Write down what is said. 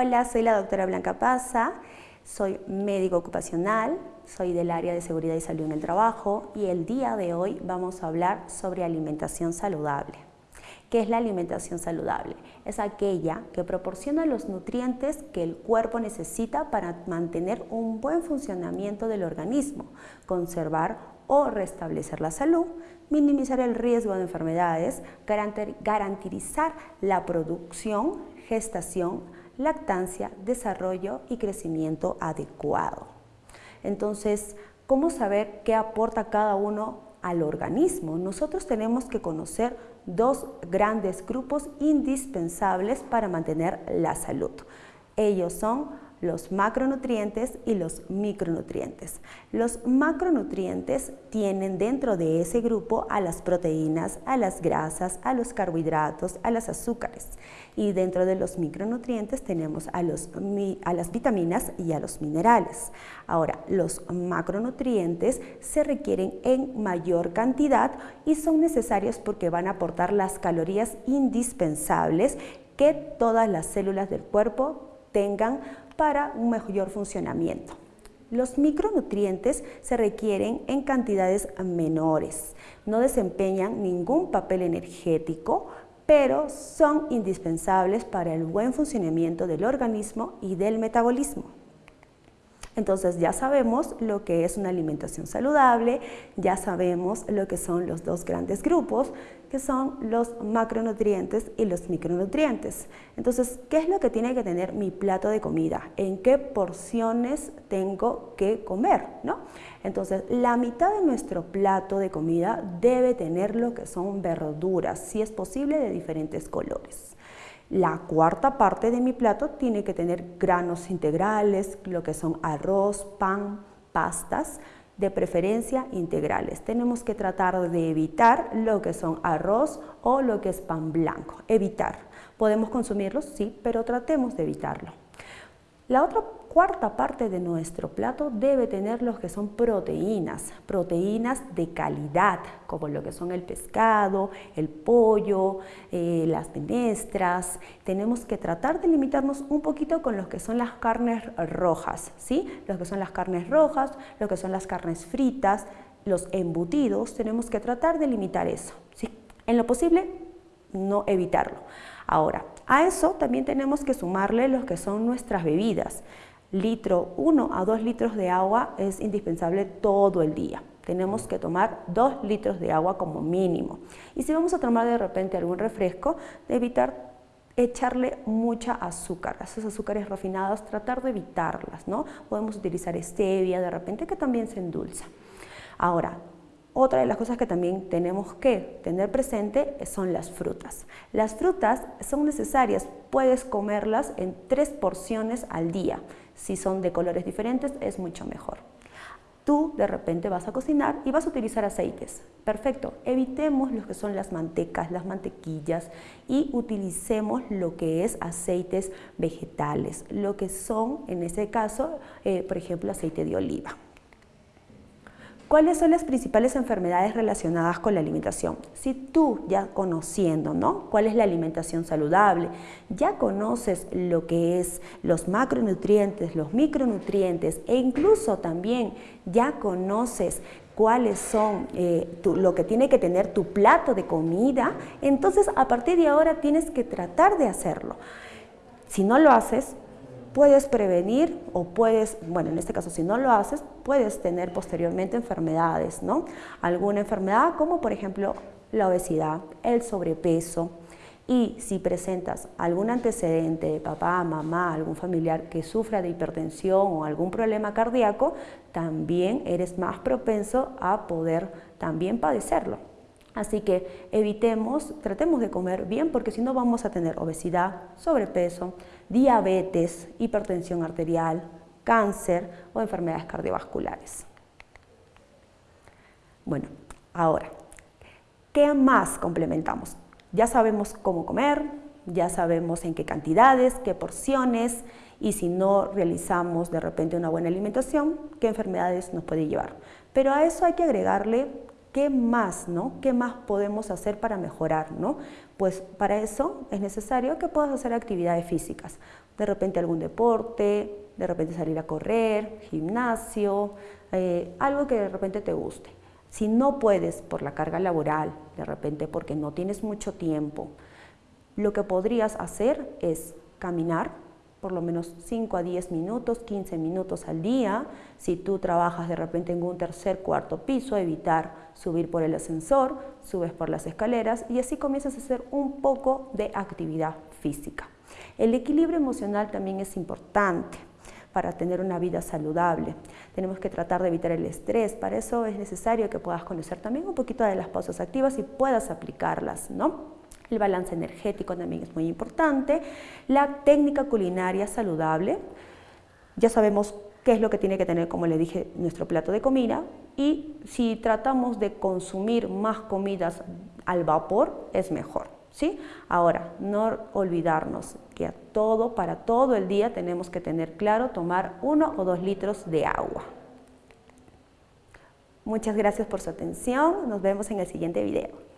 Hola, soy la doctora Blanca Paza, soy médico ocupacional, soy del área de seguridad y salud en el trabajo y el día de hoy vamos a hablar sobre alimentación saludable. ¿Qué es la alimentación saludable? Es aquella que proporciona los nutrientes que el cuerpo necesita para mantener un buen funcionamiento del organismo, conservar o restablecer la salud, minimizar el riesgo de enfermedades, garantizar la producción, gestación, lactancia, desarrollo y crecimiento adecuado. Entonces, ¿cómo saber qué aporta cada uno al organismo? Nosotros tenemos que conocer dos grandes grupos indispensables para mantener la salud. Ellos son los macronutrientes y los micronutrientes. Los macronutrientes tienen dentro de ese grupo a las proteínas, a las grasas, a los carbohidratos, a los azúcares. Y dentro de los micronutrientes tenemos a las vitaminas y a los minerales. Ahora, los macronutrientes se requieren en mayor cantidad y son necesarios porque van a aportar las calorías indispensables que todas las células del cuerpo tengan para un mejor funcionamiento. Los micronutrientes se requieren en cantidades menores, no desempeñan ningún papel energético, pero son indispensables para el buen funcionamiento del organismo y del metabolismo. Entonces ya sabemos lo que es una alimentación saludable, ya sabemos lo que son los dos grandes grupos, que son los macronutrientes y los micronutrientes. Entonces, ¿qué es lo que tiene que tener mi plato de comida? ¿En qué porciones tengo que comer? ¿no? Entonces, la mitad de nuestro plato de comida debe tener lo que son verduras, si es posible de diferentes colores. La cuarta parte de mi plato tiene que tener granos integrales, lo que son arroz, pan, pastas, de preferencia integrales. Tenemos que tratar de evitar lo que son arroz o lo que es pan blanco. Evitar. ¿Podemos consumirlos? Sí, pero tratemos de evitarlo. La otra cuarta parte de nuestro plato debe tener lo que son proteínas, proteínas de calidad, como lo que son el pescado, el pollo, eh, las menestras. Tenemos que tratar de limitarnos un poquito con lo que son las carnes rojas, ¿sí? Lo que son las carnes rojas, lo que son las carnes fritas, los embutidos, tenemos que tratar de limitar eso, ¿sí? En lo posible, no evitarlo. Ahora, a eso también tenemos que sumarle lo que son nuestras bebidas. Litro, 1 a 2 litros de agua es indispensable todo el día. Tenemos que tomar 2 litros de agua como mínimo. Y si vamos a tomar de repente algún refresco, evitar echarle mucha azúcar, esos azúcares refinados, tratar de evitarlas, ¿no? Podemos utilizar stevia de repente que también se endulza. Ahora, otra de las cosas que también tenemos que tener presente son las frutas. Las frutas son necesarias, puedes comerlas en tres porciones al día. Si son de colores diferentes es mucho mejor. Tú de repente vas a cocinar y vas a utilizar aceites. Perfecto, evitemos lo que son las mantecas, las mantequillas y utilicemos lo que es aceites vegetales, lo que son en ese caso, eh, por ejemplo, aceite de oliva. ¿Cuáles son las principales enfermedades relacionadas con la alimentación? Si tú ya conociendo, ¿no? ¿Cuál es la alimentación saludable? Ya conoces lo que es los macronutrientes, los micronutrientes e incluso también ya conoces cuáles son eh, lo que tiene que tener tu plato de comida, entonces a partir de ahora tienes que tratar de hacerlo. Si no lo haces, puedes prevenir o puedes, bueno, en este caso si no lo haces, puedes tener posteriormente enfermedades, ¿no? Alguna enfermedad como por ejemplo la obesidad, el sobrepeso, y si presentas algún antecedente de papá, mamá, algún familiar que sufra de hipertensión o algún problema cardíaco, también eres más propenso a poder también padecerlo. Así que evitemos, tratemos de comer bien porque si no vamos a tener obesidad, sobrepeso, diabetes, hipertensión arterial, cáncer o enfermedades cardiovasculares. Bueno, ahora, ¿qué más complementamos? Ya sabemos cómo comer, ya sabemos en qué cantidades, qué porciones y si no realizamos de repente una buena alimentación, qué enfermedades nos puede llevar. Pero a eso hay que agregarle ¿qué más, no? ¿Qué más podemos hacer para mejorar, no? Pues para eso es necesario que puedas hacer actividades físicas. De repente algún deporte, de repente salir a correr, gimnasio, eh, algo que de repente te guste. Si no puedes por la carga laboral, de repente porque no tienes mucho tiempo, lo que podrías hacer es caminar por lo menos 5 a 10 minutos, 15 minutos al día. Si tú trabajas de repente en un tercer, cuarto piso, evitar subir por el ascensor, subes por las escaleras y así comienzas a hacer un poco de actividad física. El equilibrio emocional también es importante para tener una vida saludable. Tenemos que tratar de evitar el estrés, para eso es necesario que puedas conocer también un poquito de las pausas activas y puedas aplicarlas, ¿no? El balance energético también es muy importante. La técnica culinaria saludable. Ya sabemos qué es lo que tiene que tener, como le dije, nuestro plato de comida. Y si tratamos de consumir más comidas al vapor, es mejor. ¿sí? Ahora, no olvidarnos que a todo, para todo el día tenemos que tener claro tomar uno o dos litros de agua. Muchas gracias por su atención. Nos vemos en el siguiente video.